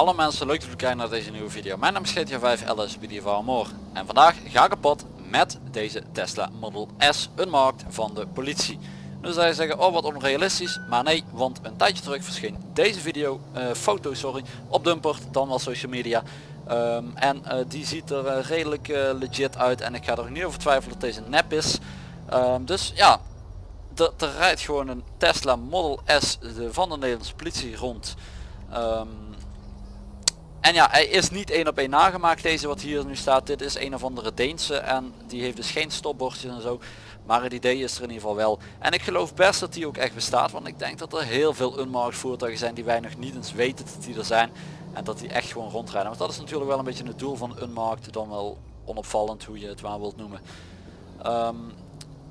Hallo mensen, leuk dat jullie kijken naar deze nieuwe video. Mijn naam is GTA 5 LSPD van. En vandaag ga ik op pad met deze Tesla Model S Unmarked van de politie. Nu zou je zeggen, oh wat onrealistisch, maar nee, want een tijdje terug verscheen deze video, eh, foto sorry, op Dumpert, dan wel social media. Ehm, en eh, die ziet er eh, redelijk legit uit en ik ga er niet over twijfelen dat deze nep is. Ehm, dus ja, er rijdt gewoon een Tesla Model S de, van de Nederlandse politie rond. Ehm, en ja, hij is niet één op één nagemaakt deze wat hier nu staat. Dit is een of andere Deense en die heeft dus geen stopbordjes en zo. Maar het idee is er in ieder geval wel. En ik geloof best dat die ook echt bestaat. Want ik denk dat er heel veel unmarked voertuigen zijn die wij nog niet eens weten dat die er zijn. En dat die echt gewoon rondrijden. Want dat is natuurlijk wel een beetje het doel van unmarked. Dan wel onopvallend hoe je het maar wilt noemen. Ehm,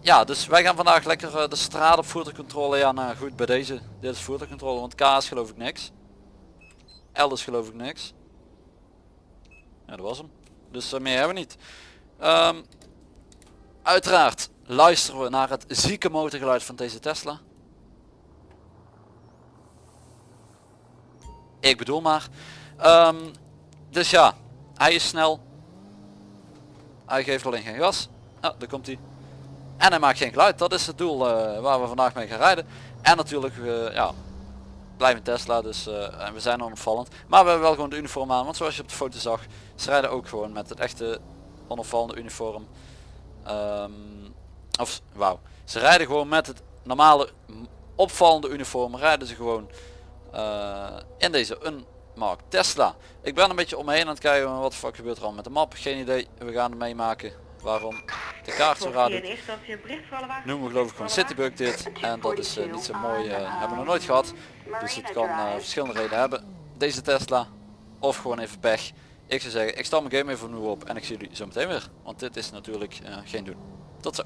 ja, dus wij gaan vandaag lekker eh, de straat op voertuigcontrole. Ja, nou goed, bij deze. Dit is voertuigcontrole. Want K is geloof ik niks. L geloof ik niks. Ja, dat was hem. Dus uh, meer hebben we niet. Ehm, uiteraard luisteren we naar het zieke motorgeluid van deze Tesla. Ik bedoel maar. Ehm, dus ja, hij is snel. Hij geeft alleen geen gas. Nou, daar komt hij. En hij maakt geen geluid. Dat is het doel uh, waar we vandaag mee gaan rijden. En natuurlijk, uh, ja, blijven Tesla, dus uh, en we zijn onopvallend. Maar we hebben wel gewoon de uniform aan, want zoals je op de foto zag, ze rijden ook gewoon met het echte onopvallende uniform. Um, of wauw, ze rijden gewoon met het normale opvallende uniform, rijden ze gewoon uh, in deze unmarked Tesla. Ik ben een beetje omheen aan het kijken wat fuck gebeurt er al met de map, geen idee, we gaan het meemaken waarom de kaart zo raar doet. Noemen we geloof ik gewoon Citybug dit en dat is uh, niet zo mooi, uh, hebben we nog nooit gehad. Dus het kan uh, verschillende redenen hebben. Deze Tesla of gewoon even pech. Ik zou zeggen, ik stel mijn game even nu op en ik zie jullie zo meteen weer. Want dit is natuurlijk geen doen. Tot zo.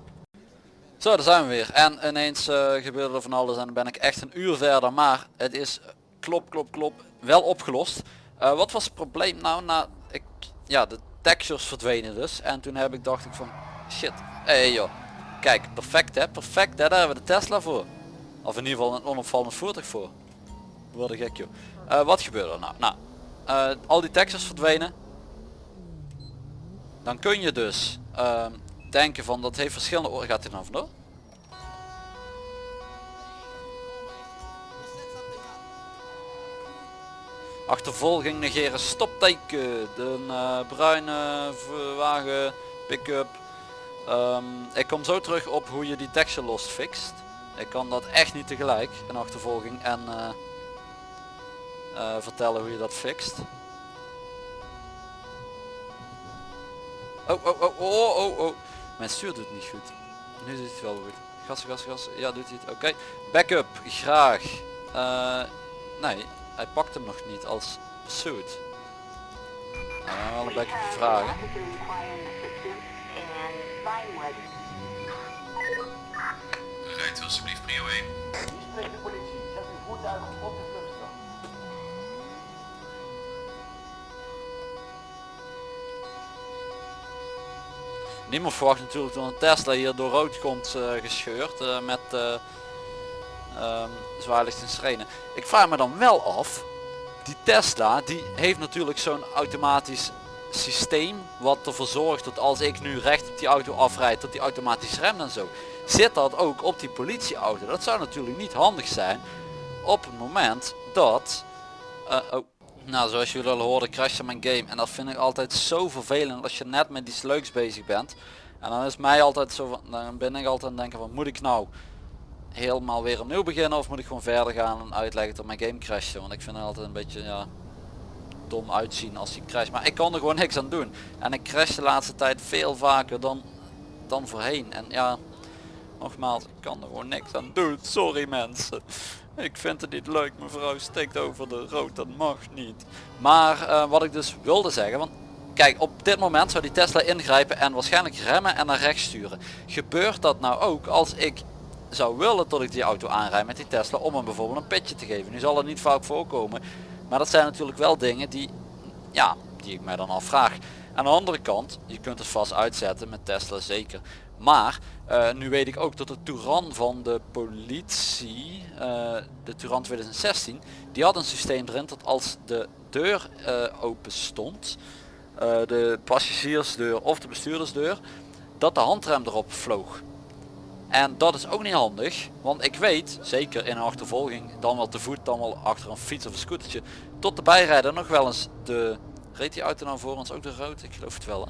Zo, daar zijn we weer. En ineens gebeurde er van alles en dan ben ik echt een uur verder. Maar het is klop, klop, klop wel opgelost. wat was het probleem nou? Nou, ik, ja, de textures verdwenen dus. En toen heb ik dacht ik van shit. Hey joh. Kijk, perfect hè. Perfect. Daar hebben we de Tesla voor. Of in ieder geval een onopvallend voertuig voor. Wat een gek joh. Uh, wat gebeurde er nou? Nou, uh, al die textures verdwenen. Dan kun je dus uh, denken van dat heeft verschillende. Gaat hij nou vandoor? Achtervolging negeren stopteken. De uh, bruine wagen pick-up. Um, ik kom zo terug op hoe je die texture lost fixt. Ik kan dat echt niet tegelijk, een achtervolging en uh, uh, vertellen hoe je dat fixt. Oh, oh, oh, oh, oh, oh. Mijn stuur doet niet goed. Nu doet het wel goed. Gas, gas, gas. Ja, doet hij het. Oké. Backup, graag. Nee, hij pakt hem nog niet als wel een backup vragen. Rijdt u alsjeblieft prio 1. Spreek de politie. Zet uw voertuigen op de vluchtstrook. Niemand verwacht natuurlijk dat een Tesla hier door rood komt uh, gescheurd uh, met uh, um, zwaarlicht en sirene. Ik vraag me dan wel af, die Tesla die heeft natuurlijk zo'n automatisch systeem wat ervoor zorgt dat als ik nu recht op die auto afrijd dat die automatisch remt en zo. Zit dat ook op die politieauto? Dat zou natuurlijk niet handig zijn op het moment dat... Uh, oh, nou zoals jullie al hoorden crashte mijn game en dat vind ik altijd zo vervelend als je net met iets leuks bezig bent. En dan is mij altijd zo van, dan ben ik altijd aan het denken van moet ik nou helemaal weer opnieuw beginnen of moet ik gewoon verder gaan en uitleggen dat mijn game crashte. Want ik vind het altijd een beetje ja, dom uitzien als die crash. Maar ik kan er gewoon niks aan doen. En ik crash de laatste tijd veel vaker dan, dan voorheen. En ja, nogmaals, ik kan er gewoon niks aan doen. Sorry mensen. Ik vind het niet leuk, mevrouw steekt over de rood, dat mag niet. Maar uh, wat ik dus wilde zeggen, want kijk op dit moment zou die Tesla ingrijpen en waarschijnlijk remmen en naar rechts sturen. Gebeurt dat nou ook als ik zou willen dat ik die auto aanrijd met die Tesla om hem bijvoorbeeld een pitje te geven. Nu zal het niet vaak voorkomen, maar dat zijn natuurlijk wel dingen die, ja, die ik mij dan afvraag. Aan de andere kant, je kunt het vast uitzetten met Tesla zeker. Maar uh, nu weet ik ook dat de Touran van de politie, uh, de Touran 2016, die had een systeem erin dat als de deur eh, open stond, eh, de passagiersdeur of de bestuurdersdeur, dat de handrem erop vloog. En dat is ook niet handig, want ik weet, zeker in een achtervolging, dan wel te voet, dan wel achter een fiets of een scootertje, tot de bijrijder nog wel eens de... Reed die auto nou voor ons ook de rood? Ik geloof het wel.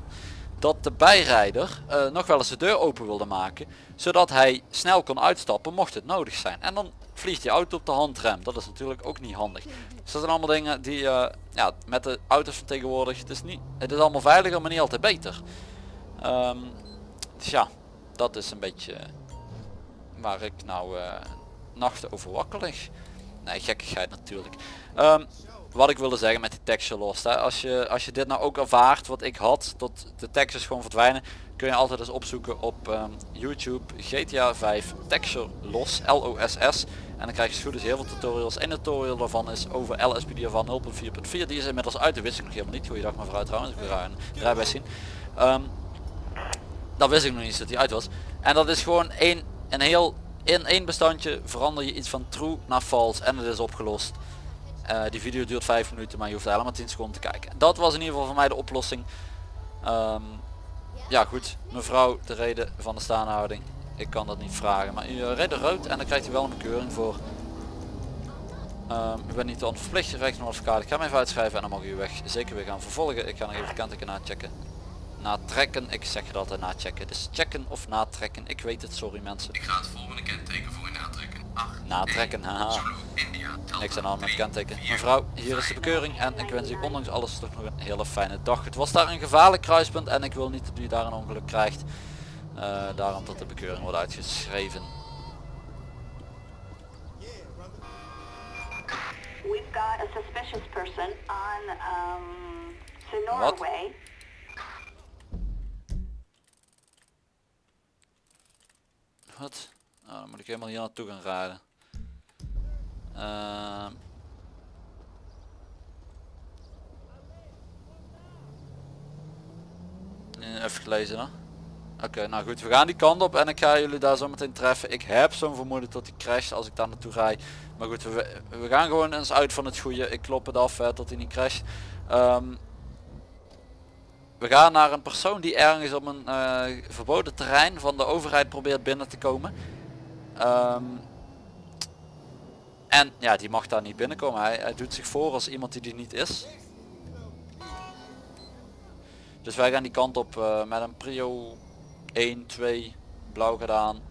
Dat de bijrijder eh, nog wel eens de deur open wilde maken, zodat hij snel kon uitstappen mocht het nodig zijn. En dan vliegt die auto op de handrem. Dat is natuurlijk ook niet handig. Dus dat zijn allemaal dingen die eh, ja, met de auto's van tegenwoordig, het is, niet, het is allemaal veiliger, maar niet altijd beter. Ehm, dus ja, dat is een beetje waar ik nou eh, nachten over. Nee, gekkigheid natuurlijk. Ehm, wat ik wilde zeggen met die texture lost. Hè. Als, je, als je dit nou ook ervaart wat ik had, tot de textures gewoon verdwijnen, kun je altijd eens opzoeken op ehm, YouTube GTA 5 texture los, L-O-S-S. En dan krijg je goed dus heel veel tutorials. Een tutorial daarvan is over LSPD van 0.4.4. Die is inmiddels uit, dat wist ik nog helemaal niet. Goeiedag mevrouw trouwens, ik wil een rijbewijs zien. Um, dat wist ik nog niet dat die uit was. En dat is gewoon één, een heel, in één bestandje verander je iets van true naar false en het is opgelost. Uh, die video duurt 5 minuten, maar je hoeft helemaal 10 seconden te kijken. Dat was in ieder geval voor mij de oplossing. Um, ja goed, mevrouw de reden van de staanhouding. Ik kan dat niet vragen, maar u uh, reed rood en dan krijgt u wel een bekeuring voor. Um, u bent niet verplicht rechts naar advocaat. Ik ga hem even uitschrijven en dan mag u weg zeker weer gaan vervolgen. Ik ga nog even de kanteken nachecken. Natrekken, ik zeg het altijd nachecken. Dus checken of natrekken, ik weet het, sorry mensen. Ik ga het volgende kenteken voor u natrekken. 8, Natrekken, haha. Niks aan hand met 3, kenteken. 4, Mevrouw, hier is de bekeuring en ik wens u ondanks alles toch nog een hele fijne dag. Het was daar een gevaarlijk kruispunt en ik wil niet dat u daar een ongeluk krijgt. Uh, daarom dat de bekeuring wordt uitgeschreven. We've got a suspicious person on um, What? Nou, dan moet ik helemaal hier naartoe gaan rijden. Ehm. Eh, even gelezen hè. Oké, nou goed, we gaan die kant op en ik ga jullie daar zo meteen treffen. Ik heb zo'n vermoeden tot die crash als ik daar naartoe rijd. Maar goed, we, gaan gewoon eens uit van het goede. Ik klop het af tot hij niet crasht. Ehm, we gaan naar een persoon die ergens op een eh, verboden terrein van de overheid probeert binnen te komen. Ehm, en ja, die mag daar niet binnenkomen. Hij, hij doet zich voor als iemand die die niet is. Dus wij gaan die kant op eh, met een prio 1, 2, blauw gedaan.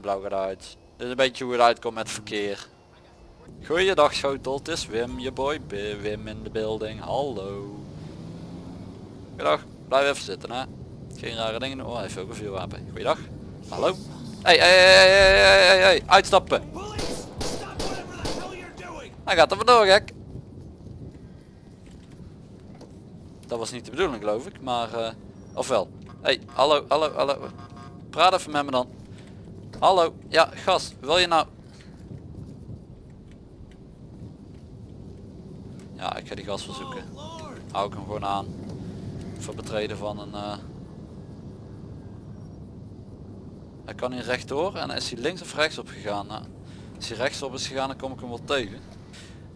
Blauw gaat uit. Dit is een beetje hoe het uitkomt met verkeer. Goeiedag Schotel, het is Wim, je boy Wim in de building, hallo. Goeiedag, blijf even zitten hè. Geen rare dingen. Oh, hij heeft ook een vuurwapen. Goeiedag. Hallo. Hey, hey, hey, hey, hey, hey, hey, uitstappen. Hij gaat er vandoor gek. Dat was niet de bedoeling geloof ik, maar uh, ofwel. Hey, hallo, hallo, hallo. Praat even met me dan. Hallo, ja gast, wil je nou... Ja, ik ga die gast verzoeken. Hou ik hem gewoon aan. Voor betreden van een... Uh... Hij kan hier rechtdoor en is hij links of rechts op gegaan. Nou, als hij rechtsop is gegaan dan kom ik hem wel tegen.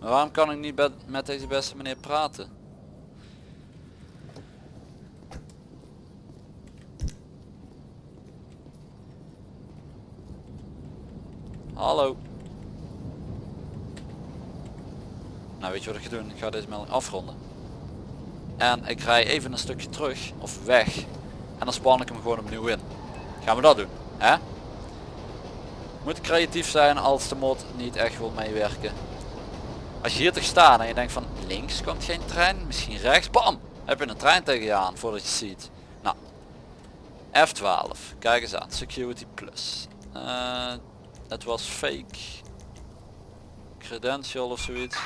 Maar waarom kan ik niet met deze beste meneer praten? Hallo. Nou weet je wat ik ga doen? Ik ga deze melding afronden. En ik rij even een stukje terug of weg. En dan span ik hem gewoon opnieuw in. Gaan we dat doen. Hè? Moet creatief zijn als de mod niet echt wil meewerken. Als je hier toch staat en je denkt van links komt geen trein, misschien rechts, bam! Heb je een trein tegen je aan voordat je ziet. Nou, F12, kijk eens aan, Security Plus. Uh, het was fake. Credential of zoiets.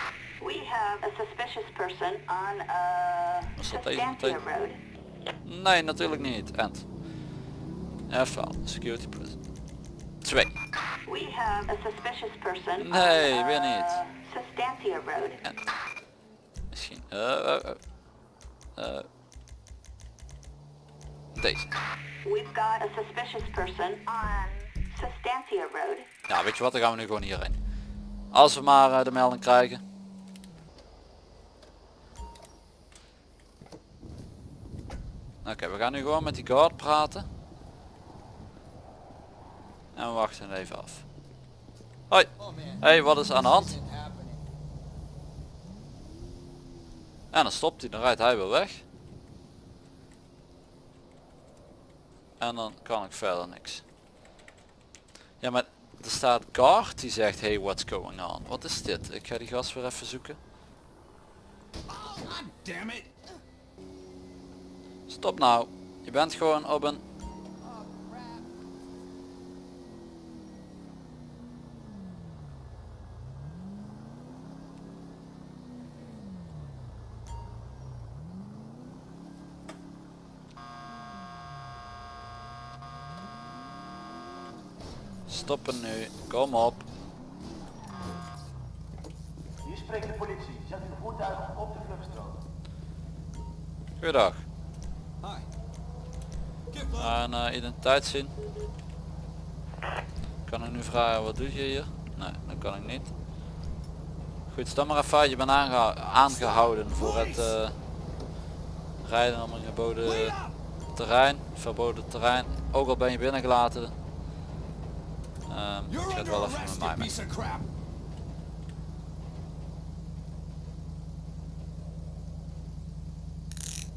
We have a suspicious person on uh, Was dat deze Substantia meteen? Road. Nee, natuurlijk niet. End. F12, Security Plus. 2. We have a suspicious person Nee, on weer uh, niet. Substantia Road. End. Misschien. Uh, uh, uh. Uh. Deze. We've got a suspicious person on Sustancia Road. Ja, weet je wat, dan gaan we nu gewoon hierheen. Als we maar de melding krijgen. Oké, we gaan nu gewoon met die guard praten. En we wachten even af. Hoi. Hey, wat is aan de hand? En dan stopt hij, dan rijdt hij wel weg. En dan kan ik verder niks. Ja, maar er staat guard die zegt hey what's going on. Wat is dit? Ik ga die gast weer even zoeken. Damn it! Stop nou. Je bent gewoon op een... Stoppen nu. Kom op. Hier spreekt de politie. Zet uw voertuig op de vluchtstrook. Goedendag. Hi. Kip, En eh, identiteit zien. Kan ik nu vragen wat doe je hier? Nee, dat kan ik niet. Goed, stel maar even uit. Je bent aangehouden voor het eh, rijden op een geboden terrein, verboden terrein. Ook al ben je binnengelaten. Ehm ik ga wel even met mij mee.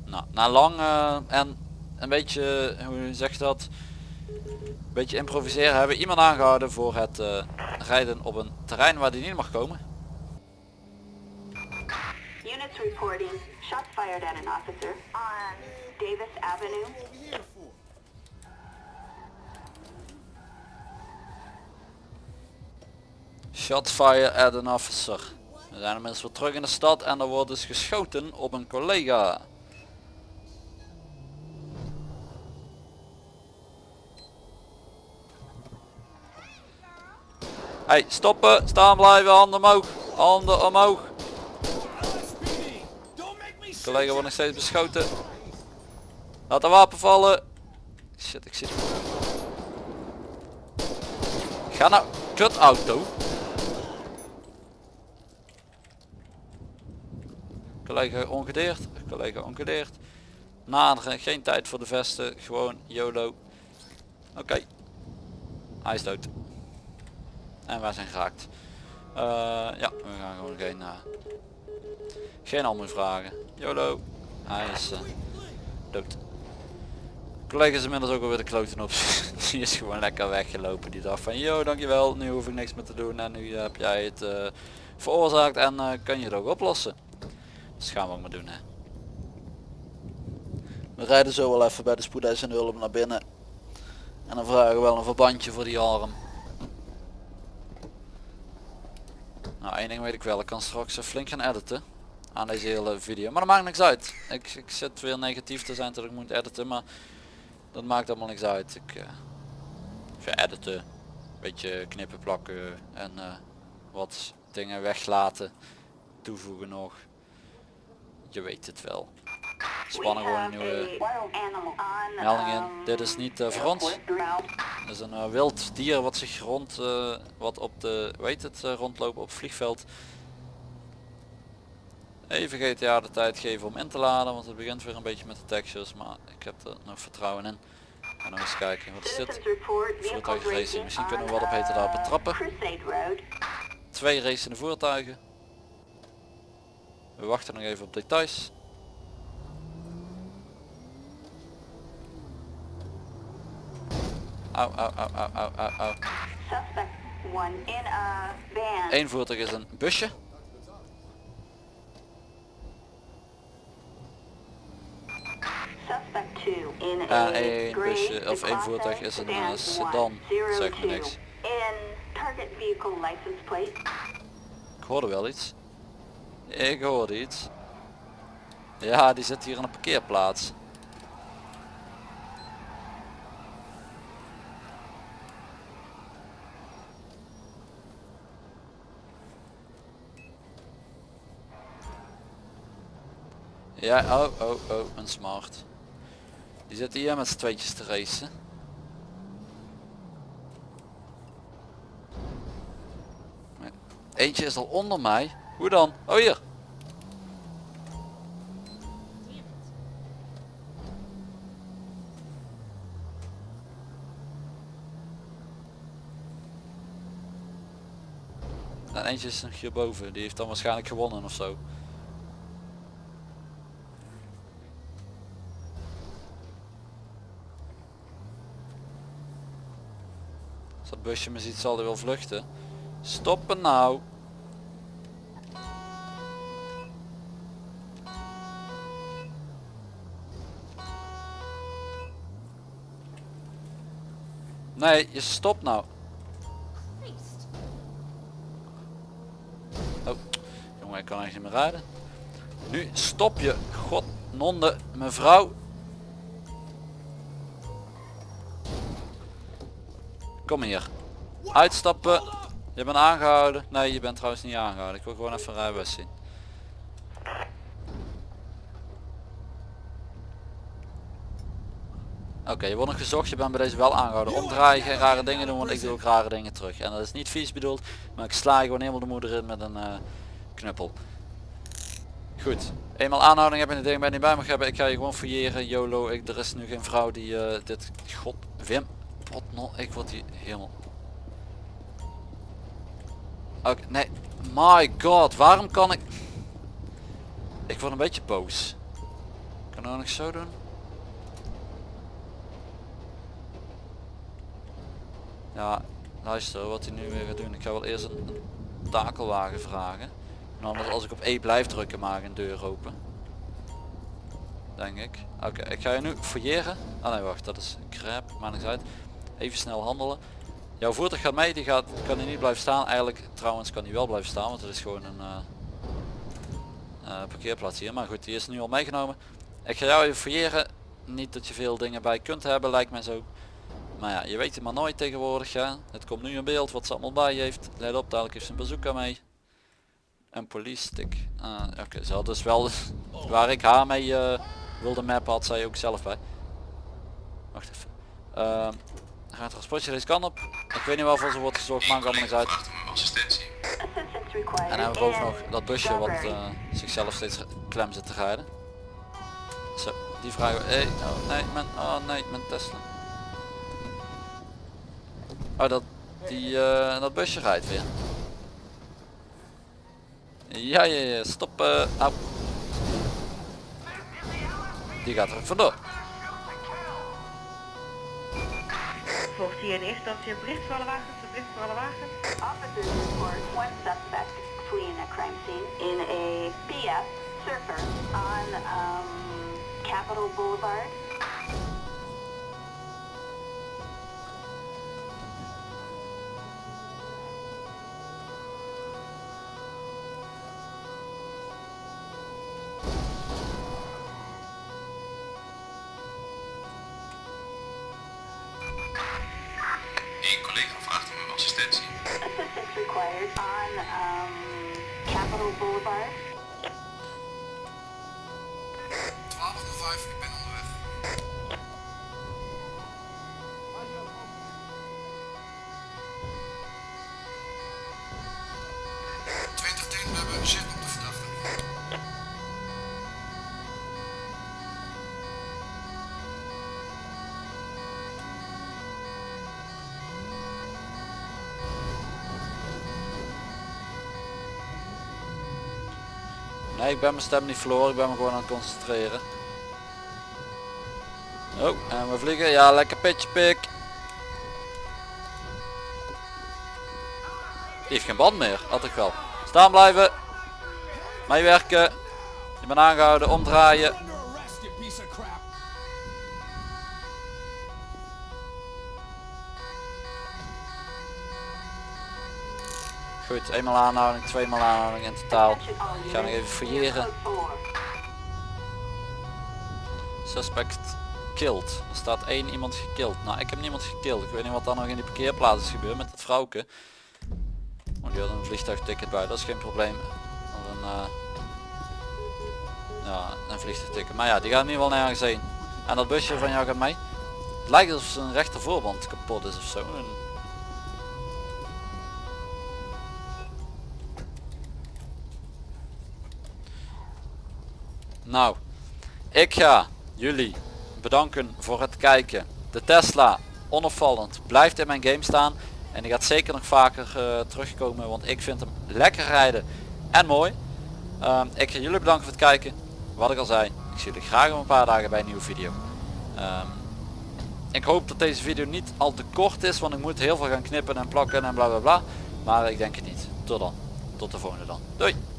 Nou, na lang eh, en een beetje, hoe zeg je dat, een beetje improviseren hebben we iemand aangehouden voor het eh, rijden op een terrein waar die niet mag komen. Units reporting shots fired at an officer on Davis Avenue. Shot fire at an officer. We zijn inmiddels weer terug in de stad en er wordt dus geschoten op een collega. Hey, stoppen, staan blijven, handen omhoog, handen omhoog. Collega wordt nog steeds beschoten. Laat de wapen vallen. Shit, ik zit. Ga nou, kut auto. Collega ongedeerd, collega ongedeerd. Naderen, geen tijd voor de vesten, gewoon YOLO. Oké. Hij is dood. En wij zijn geraakt. Eh, ja, we gaan gewoon geen, eh, geen al meer vragen. YOLO. Hij is eh, dood. Collega is inmiddels ook alweer de kloten op. Die is gewoon lekker weggelopen. Die dacht van, yo dankjewel, nu hoef ik niks meer te doen. En nu heb jij het veroorzaakt en eh, kan je het ook oplossen. Dus gaan we ook maar doen hè. We rijden zo wel even bij de spoedeisende hulp naar binnen. En dan vragen we wel een verbandje voor die arm. Nou één ding weet ik wel, ik kan straks eh, flink gaan editen aan deze hele video. Maar dat maakt niks uit. Ik, ik zit weer negatief te zijn dat ik moet editen, maar dat maakt allemaal niks uit. Ik eh ga editen, beetje knippen, plakken en eh, wat dingen weglaten, toevoegen nog. Je weet het wel. Spannen gewoon een nieuwe melding in. um, Dit is niet eh, voor ons. Dat is een eh, wild dier wat zich rond, eh, wat op de, weet het, rondlopen op het vliegveld. Even GTA de tijd geven om in te laden, want het begint weer een beetje met de textures, maar ik heb er nog vertrouwen in. Gaan nog eens kijken, wat is dit? Voertuigracing. racing Misschien kunnen we wat op heter daar uh, betrappen. Twee racende voertuigen. We wachten nog even op details. Au, au, au, au, au, au, au. In. Eén voertuig is een busje. In En één busje of één voertuig is een sedan eh, sedan. one, Zeg me 02 niks. In. Ik hoorde wel iets. Ik hoorde iets. Ja, die zit hier aan een parkeerplaats. Ja, oh, oh, oh, een smart. Die zit hier met z'n tweetjes te racen. Eentje is al onder mij. Hoe dan? Oh hier. En eentje is nog hierboven. Die heeft dan waarschijnlijk gewonnen ofzo. Busje me ziet zal hij wel vluchten. Stoppen nou. Nee, je stopt nou. Oh, jongen, ik kan eigenlijk niet meer rijden. Nu stop je, god nonde, mevrouw. Kom hier. Uitstappen. Je bent aangehouden. Nee, je bent trouwens niet aangehouden. Ik wil gewoon even een rijbewijs zien. Oké, je wordt nog gezocht. Je bent bij deze wel aangehouden. Omdraaien, geen rare dingen doen, want ik doe ook rare dingen terug. En dat is niet vies bedoeld, maar ik sla gewoon helemaal de moeder in met een eh, knuppel. Goed. Eenmaal aanhouding heb je een ding bij niet bij mag hebben. Ik ga je gewoon fouilleren. YOLO. Ik, er is nu geen vrouw die eh, dit... God, Wim. Wat no, ik word hier helemaal... Oké, nee. My god, waarom kan ik... Ik word een beetje boos. Kan ik nog zo doen? Ja, luister wat hij nu weer gaat doen. Ik ga wel eerst een, takelwagen vragen. En anders als ik op E blijf drukken maak een deur open. Denk ik. Oké, ik ga je nu fouilleren. Ah nee, wacht, dat is crap, maakt niks uit. Even snel handelen. Jouw voertuig gaat mee, die gaat, kan hier niet blijven staan. Eigenlijk trouwens kan hij wel blijven staan, want het is gewoon een eh, eh, parkeerplaats hier. Maar goed, die is nu al meegenomen. Ik ga jou even fouilleren. Niet dat je veel dingen bij kunt hebben, lijkt mij zo. Maar ja, je weet het maar nooit tegenwoordig. Ja. Het komt nu in beeld wat ze allemaal bij heeft. Let op, dadelijk heeft ze een bazooka mee. Een police stick. Ah, Oké, ze had dus wel waar ik haar mee eh, wilde mappen had zij ook zelf bij. Wacht even. Uh, gaat het transportje deze kant op. Ik weet niet waarvoor ze wordt gezocht, maakt allemaal niks uit. En dan hebben we boven nog dat busje wat eh, zichzelf steeds klem zit te rijden. Zo, die vragen we. Hey, oh nee, mijn, oh nee, mijn Tesla. Oh, dat, die, eh, dat busje rijdt weer. Ja, ja, ja, stop. au. Die gaat er vandoor. Volgt hier in eerste instantie bericht voor alle wagens, bericht voor alle wagens. Officers report one suspect fleeing a crime scene in a BF surfer on um, Capitol Boulevard. 1205, ik ben onderweg. Twintig hebben zicht op de verdachte. Nee, ik ben mijn stem niet verloren. Ik ben me gewoon aan het concentreren. Oh, en we vliegen. Ja, lekker pitje pik. Heeft geen band meer. Had ik wel. Staan blijven. Meewerken. Je bent aangehouden. Omdraaien. Goed, eenmaal aanhouding, tweemaal aanhouding in totaal. Ik ga nog even fouilleren. Code 4. Suspect gekild. Er staat één iemand gekild. Nou, ik heb niemand gekild. Ik weet niet wat daar nog in die parkeerplaats is gebeurd met dat vrouwke. Die had een vliegtuigticket bij, dat is geen probleem. Of een, uh... ja, een vliegtuigticket. Maar ja, die gaat in ieder geval nergens heen. En dat busje van jou gaat mee. Het lijkt alsof zijn rechtervoorband kapot is ofzo. En... Nou, ik ga jullie bedanken voor het kijken. De Tesla, onopvallend, blijft in mijn game staan. En die gaat zeker nog vaker eh, terugkomen, want ik vind hem lekker rijden en mooi. Ehm, ik ga jullie bedanken voor het kijken. Wat ik al zei, ik zie jullie graag om een paar dagen bij een nieuwe video. Ehm, ik hoop dat deze video niet al te kort is, want ik moet heel veel gaan knippen en plakken en bla bla bla. Maar ik denk het niet. Tot dan. Tot de volgende dan. Doei.